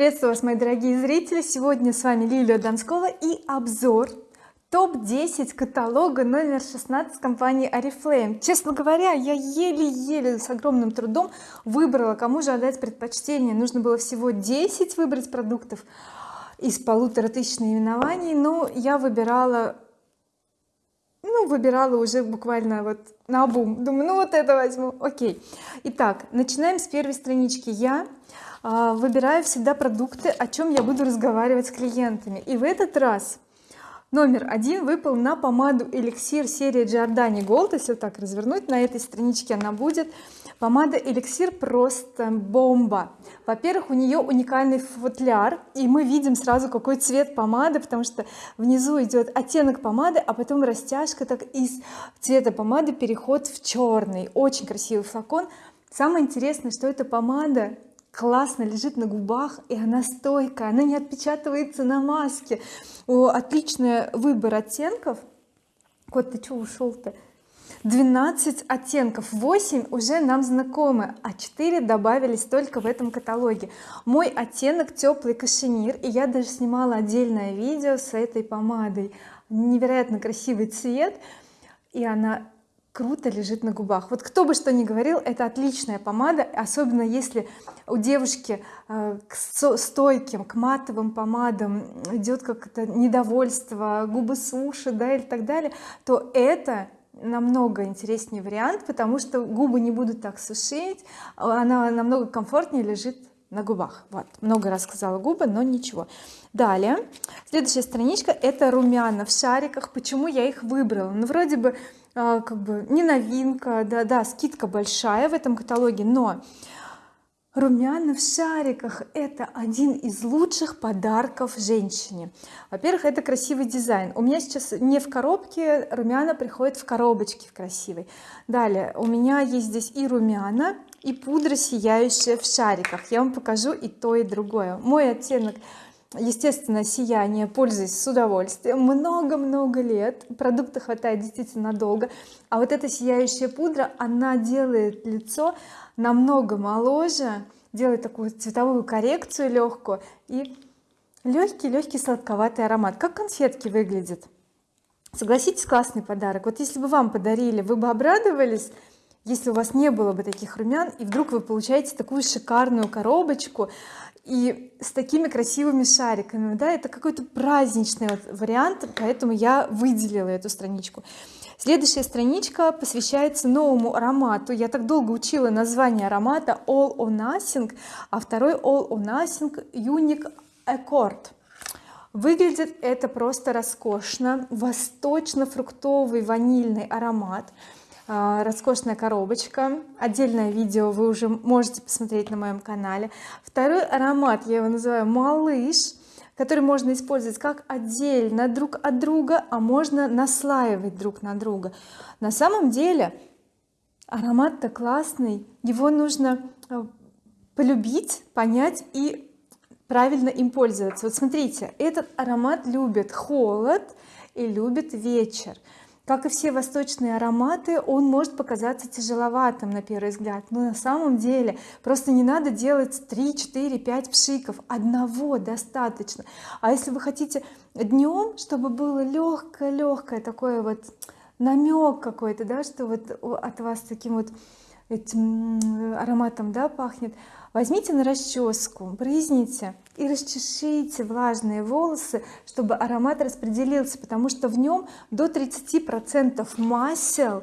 приветствую вас мои дорогие зрители. Сегодня с вами Лилия Донскова и обзор топ-10 каталога номер 16 компании oriflame честно говоря я еле-еле с огромным трудом выбрала кому же отдать предпочтение. Нужно было всего 10 выбрать продуктов из полутора тысяч наименований но я выбирала ну выбирала уже буквально вот на бум думаю ну вот это возьму. Окей. Итак начинаем с первой странички. Я выбираю всегда продукты о чем я буду разговаривать с клиентами. И в этот раз номер один выпал на помаду эликсир серии Giordani Gold если вот так развернуть на этой страничке она будет. Помада эликсир просто бомба. Во-первых у нее уникальный футляр и мы видим сразу какой цвет помады потому что внизу идет оттенок помады а потом растяжка так из цвета помады переход в черный очень красивый флакон. Самое интересное что эта помада классно лежит на губах и она стойкая она не отпечатывается на маске. О, отличный выбор оттенков. Кот ты что ушел-то 12 оттенков 8 уже нам знакомы а 4 добавились только в этом каталоге. Мой оттенок теплый кашемир и я даже снимала отдельное видео с этой помадой. Невероятно красивый цвет и она круто лежит на губах. Вот кто бы что ни говорил это отличная помада особенно если у девушки э, к стойким к матовым помадам идет как-то недовольство губы суши да или так далее то это намного интереснее вариант потому что губы не будут так сушить она намного комфортнее лежит на губах. Вот много раз сказала губы но ничего. Далее. Следующая страничка это румяна в шариках. Почему я их выбрала? Ну вроде бы как бы не новинка да да скидка большая в этом каталоге но румяна в шариках это один из лучших подарков женщине. Во-первых это красивый дизайн. У меня сейчас не в коробке румяна приходит в коробочке в красивой. Далее у меня есть здесь и румяна и пудра сияющая в шариках. Я вам покажу и то и другое. Мой оттенок естественно сияние пользуюсь с удовольствием. Много-много лет продукта хватает действительно долго а вот эта сияющая пудра она делает лицо намного моложе делает такую цветовую коррекцию легкую и легкий легкий сладковатый аромат. Как конфетки выглядит согласитесь классный подарок. Вот если бы вам подарили вы бы обрадовались если у вас не было бы таких румян и вдруг вы получаете такую шикарную коробочку и с такими красивыми шариками да это какой-то праздничный вот вариант поэтому я выделила эту страничку. Следующая страничка посвящается новому аромату. Я так долго учила название аромата All or Nothing а второй All or Nothing Unique Accord выглядит это просто роскошно. Восточно-фруктовый ванильный аромат роскошная коробочка. Отдельное видео вы уже можете посмотреть на моем канале. Второй аромат я его называю малыш который можно использовать как отдельно друг от друга а можно наслаивать друг на друга. На самом деле аромат-то классный. Его нужно э, полюбить понять и правильно им пользоваться. Вот смотрите этот аромат любит холод и любит вечер как и все восточные ароматы он может показаться тяжеловатым на первый взгляд но на самом деле просто не надо делать 3 4 5 пшиков одного достаточно. А если вы хотите днем чтобы было легкое легкое такое вот намек какой-то да что вот от вас таким вот этим ароматом да пахнет. Возьмите на расческу брызните и расчешите влажные волосы чтобы аромат распределился потому что в нем до 30 процентов масел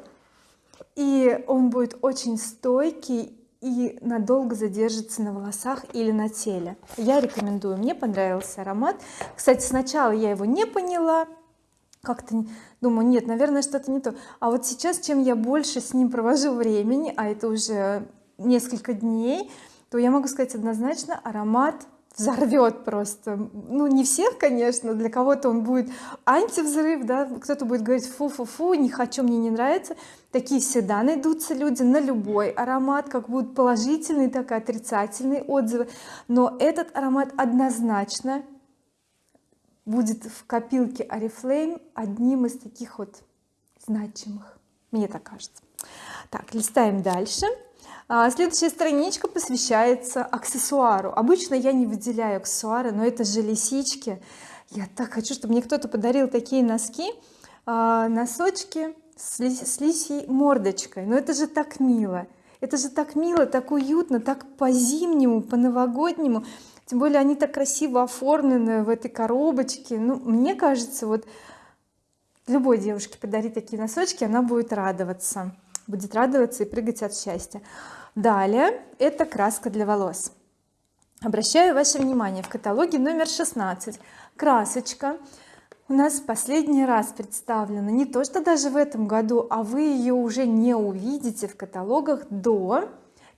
и он будет очень стойкий и надолго задержится на волосах или на теле. Я рекомендую мне понравился аромат. Кстати сначала я его не поняла как-то думаю нет наверное что-то не то. А вот сейчас чем я больше с ним провожу времени а это уже несколько дней то я могу сказать однозначно аромат взорвет просто. Ну не всех конечно для кого-то он будет антивзрыв да кто-то будет говорить фу-фу-фу не хочу мне не нравится такие всегда найдутся люди на любой аромат как будут положительные так и отрицательные отзывы. Но этот аромат однозначно будет в копилке oriflame одним из таких вот значимых мне так кажется. Так листаем дальше. А, следующая страничка посвящается аксессуару. Обычно я не выделяю аксессуары но это же лисички. Я так хочу чтобы мне кто-то подарил такие носки а, носочки с, ли, с лисьей мордочкой. Но это же так мило. Это же так мило так уютно так по-зимнему по-новогоднему тем более они так красиво оформлены в этой коробочке. Ну мне кажется вот любой девушке подарить такие носочки она будет радоваться будет радоваться и прыгать от счастья. Далее это краска для волос. Обращаю ваше внимание в каталоге номер 16 красочка. У нас последний раз представлена не то что даже в этом году а вы ее уже не увидите в каталогах до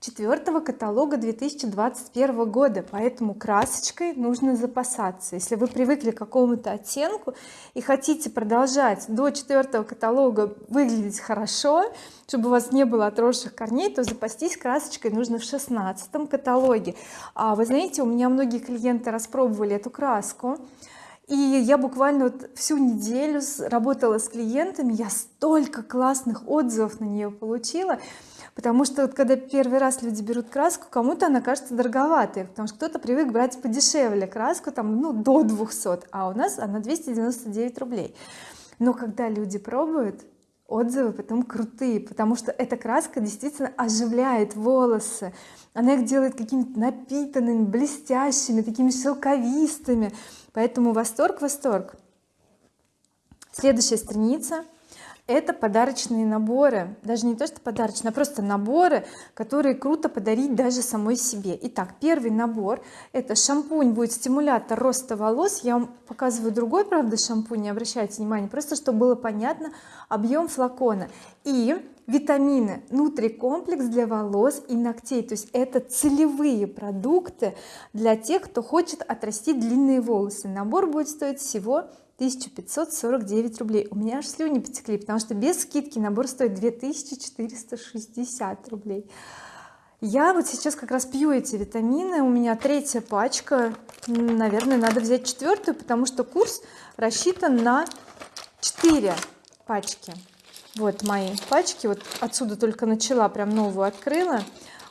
четвертого каталога 2021 года поэтому красочкой нужно запасаться. Если вы привыкли к какому-то оттенку и хотите продолжать до четвертого каталога выглядеть хорошо чтобы у вас не было отросших корней то запастись красочкой нужно в шестнадцатом каталоге. А вы знаете у меня многие клиенты распробовали эту краску и я буквально вот всю неделю работала с клиентами я столько классных отзывов на нее получила потому что вот когда первый раз люди берут краску кому-то она кажется дороговатой потому что кто-то привык брать подешевле краску там ну до 200 а у нас она 299 рублей. Но когда люди пробуют отзывы потом крутые потому что эта краска действительно оживляет волосы. Она их делает какими-то напитанными блестящими такими шелковистыми. Поэтому восторг восторг. Следующая страница это подарочные наборы. Даже не то что подарочные а просто наборы которые круто подарить даже самой себе. Итак первый набор это шампунь будет стимулятор роста волос. Я вам показываю другой правда шампунь не обращайте внимания просто чтобы было понятно объем флакона. И витамины нутрикомплекс для волос и ногтей. То есть это целевые продукты для тех кто хочет отрастить длинные волосы. Набор будет стоить всего 1549 рублей. У меня аж слюни потекли потому что без скидки набор стоит 2460 рублей. Я вот сейчас как раз пью эти витамины. У меня третья пачка. Наверное надо взять четвертую потому что курс рассчитан на 4 пачки. Вот мои пачки. Вот отсюда только начала прям новую открыла.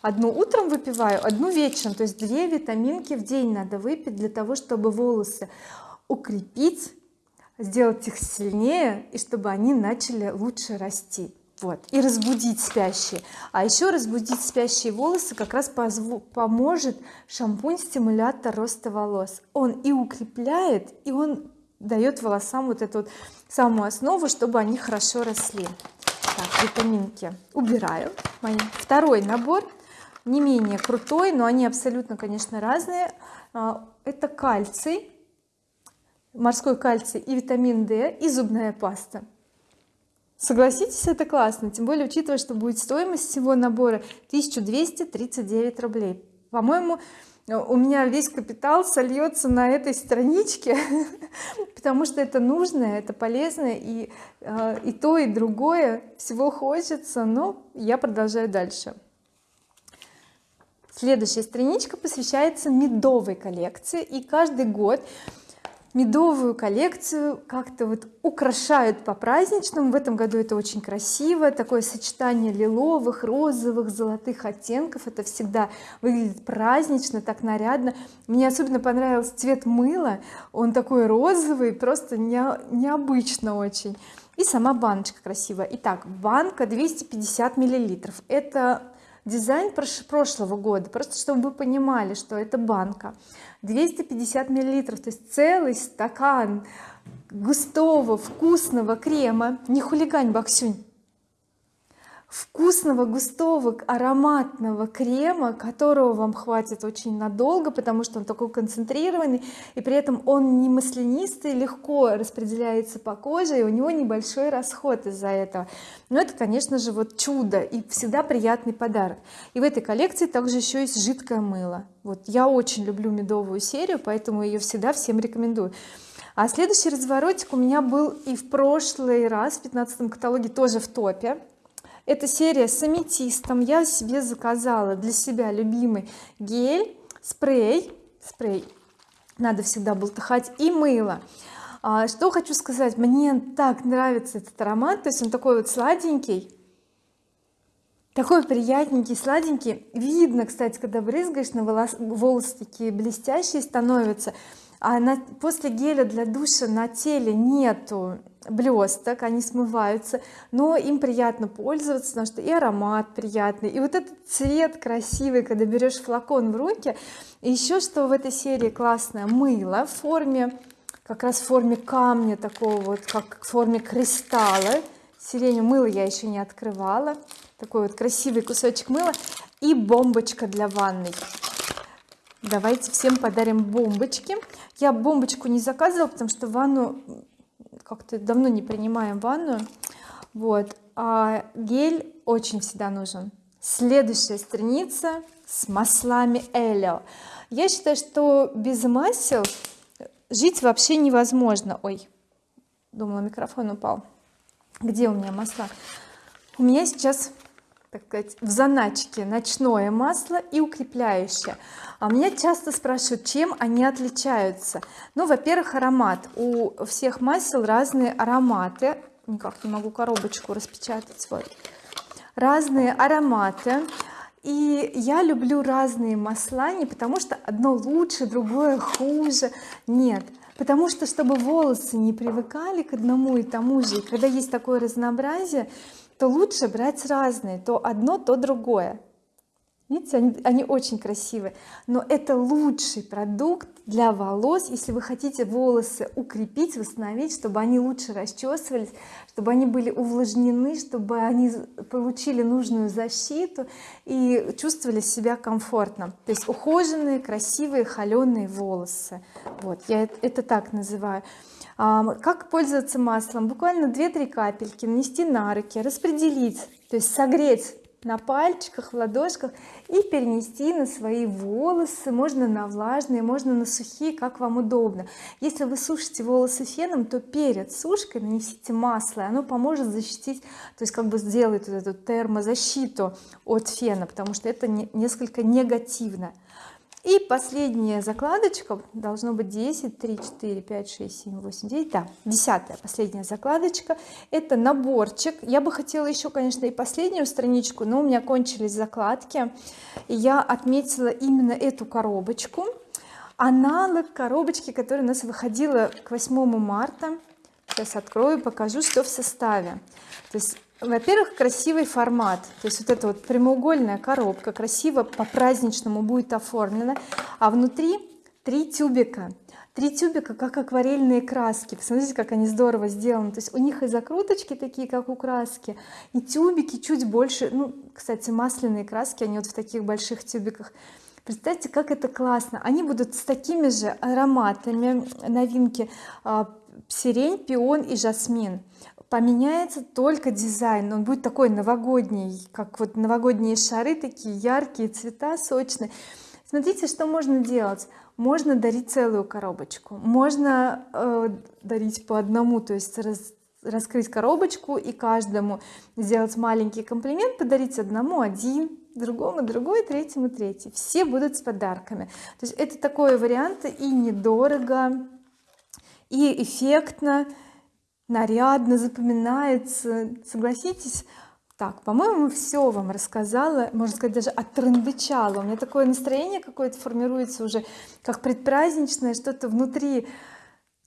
Одну утром выпиваю одну вечером. То есть две витаминки в день надо выпить для того чтобы волосы укрепить сделать их сильнее и чтобы они начали лучше расти. Вот. И разбудить спящие. А еще разбудить спящие волосы как раз поможет шампунь стимулятор роста волос. Он и укрепляет и он дает волосам вот эту вот самую основу чтобы они хорошо росли. Так витаминки убираю. Мои. Второй набор. Не менее крутой но они абсолютно конечно разные. А, это кальций морской кальций и витамин D и зубная паста. Согласитесь это классно тем более учитывая что будет стоимость всего набора 1239 рублей. По-моему у меня весь капитал сольется на этой страничке потому что это нужно это полезно и э, и то и другое всего хочется но я продолжаю дальше. Следующая страничка посвящается медовой коллекции и каждый год медовую коллекцию как-то вот украшают по праздничному в этом году это очень красиво. Такое сочетание лиловых розовых золотых оттенков. Это всегда выглядит празднично так нарядно. Мне особенно понравился цвет мыла. Он такой розовый просто не, необычно очень. И сама баночка красивая. Итак банка 250 миллилитров. Это дизайн прошлого года просто чтобы вы понимали что это банка. 250 миллилитров то есть целый стакан густого вкусного крема. Не хулигань боксюнь вкусного густого ароматного крема которого вам хватит очень надолго потому что он такой концентрированный и при этом он не маслянистый легко распределяется по коже и у него небольшой расход из-за этого. Но это конечно же вот чудо и всегда приятный подарок. И в этой коллекции также еще есть жидкое мыло. Вот я очень люблю медовую серию поэтому ее всегда всем рекомендую. А следующий разворотик у меня был и в прошлый раз в 15 каталоге тоже в топе эта серия с аметистом. Я себе заказала для себя любимый гель спрей. Спрей. Надо всегда болтыхать. И мыло. А, что хочу сказать? Мне так нравится этот аромат. То есть он такой вот сладенький. Такой приятненький сладенький. Видно кстати когда брызгаешь на волос, волосы такие блестящие становятся а после геля для душа на теле нету блесток они смываются но им приятно пользоваться потому что и аромат приятный и вот этот цвет красивый когда берешь флакон в руки. И еще что в этой серии классное мыло в форме как раз в форме камня такого вот как в форме кристалла. Сиренью мыло я еще не открывала. Такой вот красивый кусочек мыла и бомбочка для ванной давайте всем подарим бомбочки. Я бомбочку не заказывала потому что ванну как-то давно не принимаем ванну. Вот. А гель очень всегда нужен. Следующая страница с маслами Элио я считаю что без масел жить вообще невозможно. Ой думала микрофон упал. Где у меня масла? У меня сейчас так сказать в заначке ночное масло и укрепляющее. А меня часто спрашивают чем они отличаются. Ну во-первых аромат. У всех масел разные ароматы. Никак не могу коробочку распечатать вот разные ароматы. И я люблю разные масла не потому что одно лучше другое хуже. Нет потому что чтобы волосы не привыкали к одному и тому же и когда есть такое разнообразие то лучше брать разные то одно то другое видите они, они очень красивые. Но это лучший продукт для волос. Если вы хотите волосы укрепить восстановить чтобы они лучше расчесывались чтобы они были увлажнены чтобы они получили нужную защиту и чувствовали себя комфортно. То есть ухоженные красивые холеные волосы. Вот я это так называю. Как пользоваться маслом? Буквально 2-3 капельки нанести на руки распределить то есть согреть на пальчиках в ладошках и перенести на свои волосы. Можно на влажные можно на сухие как вам удобно. Если вы сушите волосы феном то перед сушкой нанесите масло и оно поможет защитить то есть как бы сделает вот эту термозащиту от фена потому что это не, несколько негативно и последняя закладочка должно быть 10 3 4 5 6 7 8 9 да десятая последняя закладочка. Это наборчик. Я бы хотела еще конечно и последнюю страничку но у меня кончились закладки. И я отметила именно эту коробочку. Аналог коробочки которая у нас выходила к 8 марта. Сейчас открою покажу что в составе. То есть во-первых красивый формат. То есть вот эта вот прямоугольная коробка красиво по-праздничному будет оформлена. А внутри три тюбика. Три тюбика как акварельные краски. Посмотрите как они здорово сделаны. То есть у них и закруточки такие как у краски и тюбики чуть больше. Ну кстати масляные краски они вот в таких больших тюбиках. Представьте как это классно. Они будут с такими же ароматами новинки а, сирень пион и жасмин поменяется только дизайн он будет такой новогодний как вот новогодние шары такие яркие цвета сочные. Смотрите что можно делать. Можно дарить целую коробочку. Можно э, дарить по одному то есть раз, раскрыть коробочку и каждому сделать маленький комплимент подарить одному один другому другой третьему третий. Все будут с подарками. То есть это такой вариант и недорого и эффектно нарядно запоминается. Согласитесь так по-моему все вам рассказала можно сказать даже отрандычала у меня такое настроение какое-то формируется уже как предпраздничное что-то внутри.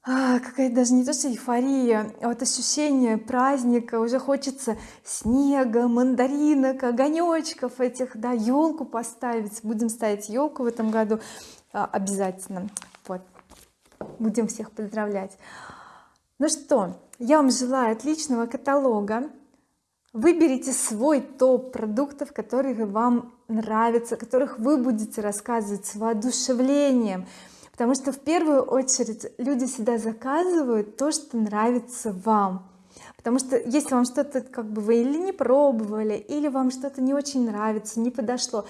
А, какая-то даже не то что эйфория а вот ощущение праздника. Уже хочется снега мандаринок огонечков этих да елку поставить. Будем ставить елку в этом году а, обязательно. Вот. Будем всех поздравлять ну что я вам желаю отличного каталога. Выберите свой топ продуктов которые вам нравятся которых вы будете рассказывать с воодушевлением. Потому что в первую очередь люди всегда заказывают то что нравится вам. Потому что если вам что-то как бы вы или не пробовали или вам что-то не очень нравится не подошло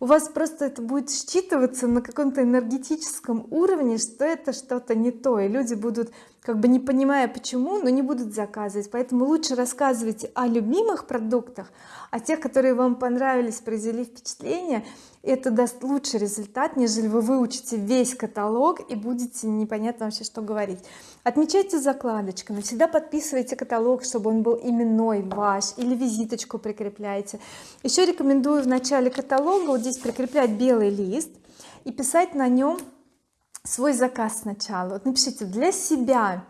у вас просто это будет считываться на каком-то энергетическом уровне что это что-то не то. И люди будут как бы не понимая почему но не будут заказывать. Поэтому лучше рассказывайте о любимых продуктах о тех которые вам понравились произвели впечатление это даст лучший результат нежели вы выучите весь каталог и будете непонятно вообще что говорить. Отмечайте закладочками. Всегда подписывайте каталог чтобы он был именной ваш или визиточку прикрепляйте. Еще рекомендую в начале каталога вот здесь прикреплять белый лист и писать на нем свой заказ сначала. Вот напишите для себя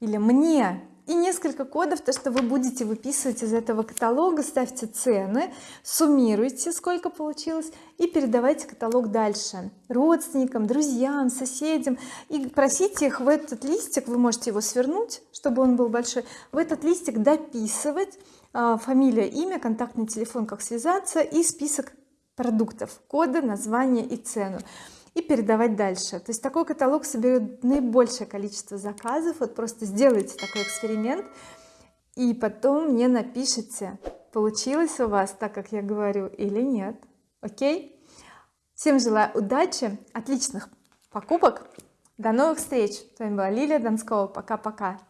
или мне и несколько кодов то что вы будете выписывать из этого каталога ставьте цены суммируйте сколько получилось и передавайте каталог дальше родственникам друзьям соседям. И просите их в этот листик вы можете его свернуть чтобы он был большой в этот листик дописывать а, фамилия имя контактный телефон как связаться и список продуктов коды название и цену и передавать дальше. То есть такой каталог соберет наибольшее количество заказов. Вот просто сделайте такой эксперимент и потом мне напишите получилось у вас так как я говорю или нет. Окей? Всем желаю удачи отличных покупок. До новых встреч! С вами была Лилия Донскова пока-пока